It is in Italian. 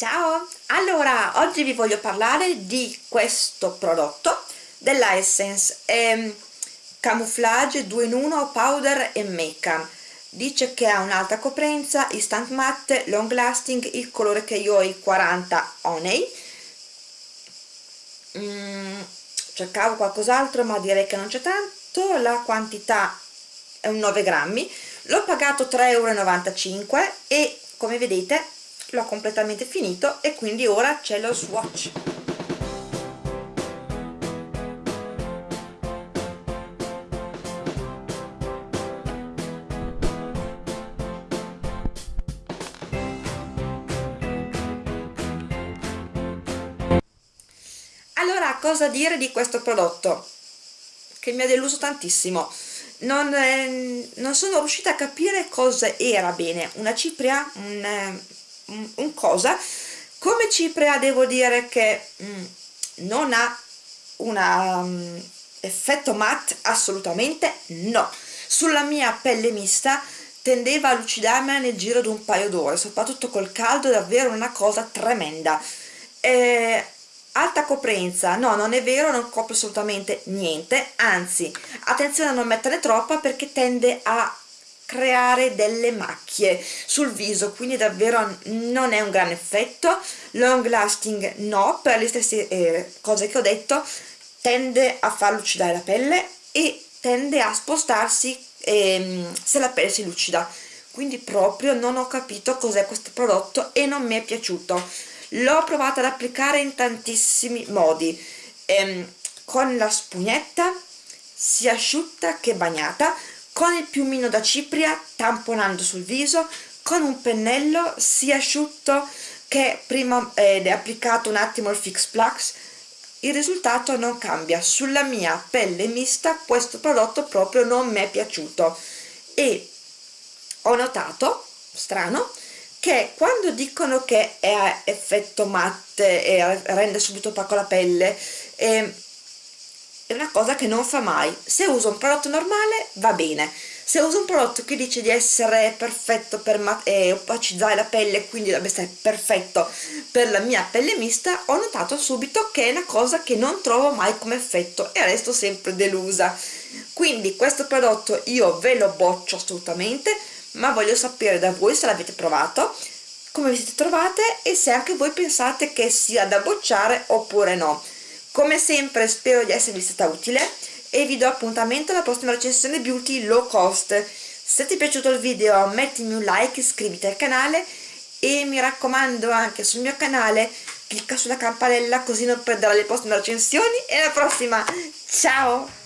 Ciao! Allora, oggi vi voglio parlare di questo prodotto della Essence ehm, Camouflage 2 in 1 Powder e Make dice che ha un'alta coprenza, instant matte, long lasting, il colore che io ho è il 40 Honey. Mm, cercavo qualcos'altro ma direi che non c'è tanto. La quantità è un 9 grammi. L'ho pagato 3,95 euro e come vedete l'ho completamente finito e quindi ora c'è lo swatch. Allora cosa dire di questo prodotto? Che mi ha deluso tantissimo. Non, eh, non sono riuscita a capire cosa era bene. Una cipria un, eh, un cosa come cipria devo dire che mm, non ha un um, effetto matte assolutamente no. Sulla mia pelle mista tendeva a lucidarmi nel giro di un paio d'ore soprattutto col caldo è davvero una cosa tremenda. Eh, alta coprenza no non è vero non copre assolutamente niente anzi attenzione a non metterne troppa perché tende a creare delle macchie sul viso quindi davvero non è un gran effetto. Long lasting no per le stesse eh, cose che ho detto tende a far lucidare la pelle e tende a spostarsi ehm, se la pelle si lucida. Quindi proprio non ho capito cos'è questo prodotto e non mi è piaciuto. L'ho provato ad applicare in tantissimi modi. Ehm, con la spugnetta sia asciutta che bagnata con il piumino da cipria tamponando sul viso con un pennello sia asciutto che prima ed è applicato un attimo il Fix Plus il risultato non cambia. Sulla mia pelle mista questo prodotto proprio non mi è piaciuto. E ho notato strano che quando dicono che è effetto matte e rende subito opaco la pelle eh, è una cosa che non fa mai. Se uso un prodotto normale va bene. Se uso un prodotto che dice di essere perfetto per eh, opacizzare la pelle quindi dovrebbe essere perfetto per la mia pelle mista ho notato subito che è una cosa che non trovo mai come effetto e resto sempre delusa. Quindi questo prodotto io ve lo boccio assolutamente ma voglio sapere da voi se l'avete provato come vi siete trovate e se anche voi pensate che sia da bocciare oppure no come sempre spero di esservi stata utile e vi do appuntamento alla prossima recensione beauty low cost. Se ti è piaciuto il video mettimi un like iscriviti al canale e mi raccomando anche sul mio canale clicca sulla campanella così non perderai le prossime recensioni. E alla prossima! Ciao